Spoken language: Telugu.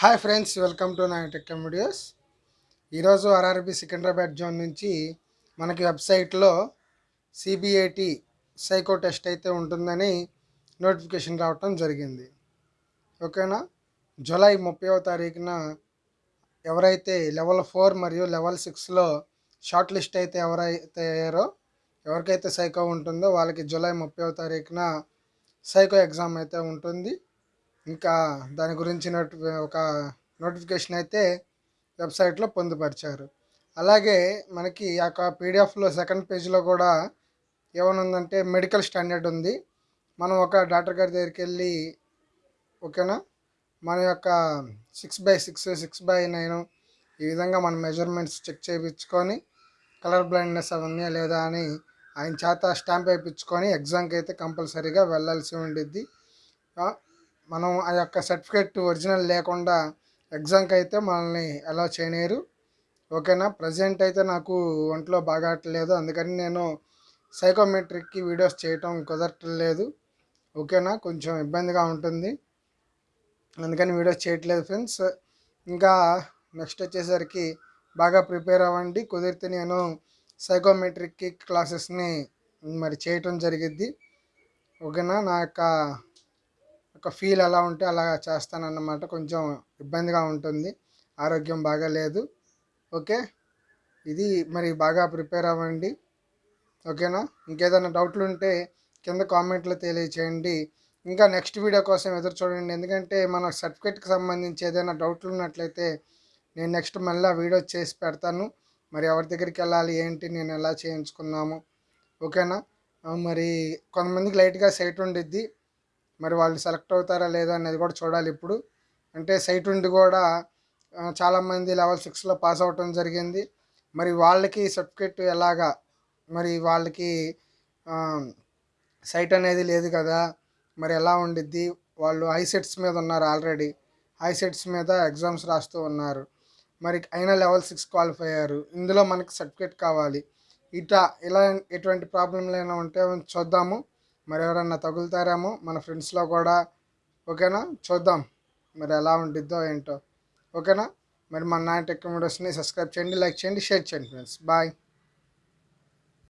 హాయ్ ఫ్రెండ్స్ వెల్కమ్ టు నా టెక్ వీడియోస్. ఈరోజు ఆర్ఆర్బి సికింద్రాబాద్ జోన్ నుంచి మనకి వెబ్సైట్లో సిబిఐటి సైకో టెస్ట్ అయితే ఉంటుందని నోటిఫికేషన్ రావటం జరిగింది. ఓకేనా? జూలై ముప్పైవ తారీఖున ఎవరైతే లెవెల్ ఫోర్ మరియు లెవెల్ సిక్స్లో షార్ట్ లిస్ట్ అయితే ఎవరైతే అయ్యారో ఎవరికైతే సైకో ఉంటుందో వాళ్ళకి జూలై ముప్పైవ తారీఖున సైకో ఎగ్జామ్ అయితే ఉంటుంది. ఇంకా దాని గురించి నోటి ఒక నోటిఫికేషన్ అయితే వెబ్సైట్లో పొందుపరిచారు. అలాగే మనకి ఆ యొక్క పీడిఎఫ్లో సెకండ్ పేజ్లో కూడా ఏమనుందంటే మెడికల్ స్టాండర్డ్ ఉంది. మనం ఒక డాక్టర్ గారి దగ్గరికి వెళ్ళి ఓకేనా? మన యొక్క six by six six by nine ఈ విధంగా మన మెజర్మెంట్స్ చెక్ చేయించుకొని కలర్ బ్లైండ్నెస్ అవన్నీ లేదా అని ఆయన చేత స్టాంప్ వేయించుకొని ఎగ్జామ్కి అయితే కంపల్సరీగా వెళ్ళాల్సి ఉండిద్ది. మనం ఆ యొక్క సర్టిఫికేట్ ఒరిజినల్ లేకుండా ఎగ్జామ్కి అయితే మనల్ని అలా చేయలేరు. ఓకేనా? ప్రజెంట్ అయితే నాకు ఒంట్లో బాగాట్లేదు అందుకని నేను సైకోమెట్రిక్కి వీడియోస్ చేయటం కుదరట్లేదు. ఓకేనా? కొంచెం ఇబ్బందిగా ఉంటుంది. అందుకని వీడియోస్ చేయట్లేదు ఫ్రెండ్స్. ఇంకా నెక్స్ట్ వచ్చేసరికి బాగా ప్రిపేర్ అవ్వండి. కుదిరితే నేను సైకోమెట్రిక్కి క్లాసెస్ని మరి చేయటం జరిగిద్ది. ఓకేనా? నా యొక్క ఒక ఫీల్ ఎలా ఉంటే అలా చేస్తానన్నమాట. కొంచెం ఇబ్బందిగా ఉంటుంది. ఆరోగ్యం బాగా లేదు ఓకే? ఇది మరి బాగా ప్రిపేర్ అవ్వండి. ఓకేనా? ఇంకేదైనా డౌట్లు ఉంటే కింద కామెంట్లో తెలియచేయండి. ఇంకా నెక్స్ట్ వీడియో కోసం ఎదురు చూడండి. ఎందుకంటే మన సర్టిఫికేట్కి సంబంధించి ఏదైనా డౌట్లు ఉన్నట్లయితే నేను నెక్స్ట్ మళ్ళీ వీడియో చేసి పెడతాను. మరి ఎవరి దగ్గరికి వెళ్ళాలి ఏంటి నేను ఎలా చేయించుకున్నాము? ఓకేనా? మరి కొంతమందికి లైట్గా సైట్ ఉండిద్ది. మరి వాళ్ళు సెలెక్ట్ అవుతారా లేదా అనేది కూడా చూడాలి ఇప్పుడు. అంటే సైట్ ఉండి కూడా చాలామంది లెవెల్ సిక్స్లో పాస్ అవటం జరిగింది. మరి వాళ్ళకి సర్టిఫికేట్ ఎలాగా? మరి వాళ్ళకి సైట్ అనేది లేదు కదా. మరి ఎలా ఉండిద్ది? వాళ్ళు ఐసెట్స్ మీద ఉన్నారు ఆల్రెడీ. ఐసెట్స్ మీద ఎగ్జామ్స్ రాస్తూ ఉన్నారు. మరి అయినా లెవెల్ సిక్స్ క్వాలిఫై అయ్యారు. ఇందులో మనకి సర్టిఫికేట్ కావాలి. ఇట్లా ఇలా ఎటువంటి ప్రాబ్లంలు అయినా ఉంటే చూద్దాము. మరి ఎవరన్నా తగులుతారేమో మన ఫ్రెండ్స్లో కూడా. ఓకేనా? చూద్దాం మరి ఎలా ఉండిద్దో ఏంటో. ఓకేనా? మరి మన నా టెక్ వీడియోస్ని సబ్స్క్రైబ్ చేయండి లైక్ చేయండి షేర్ చేయండి ఫ్రెండ్స్. బాయ్.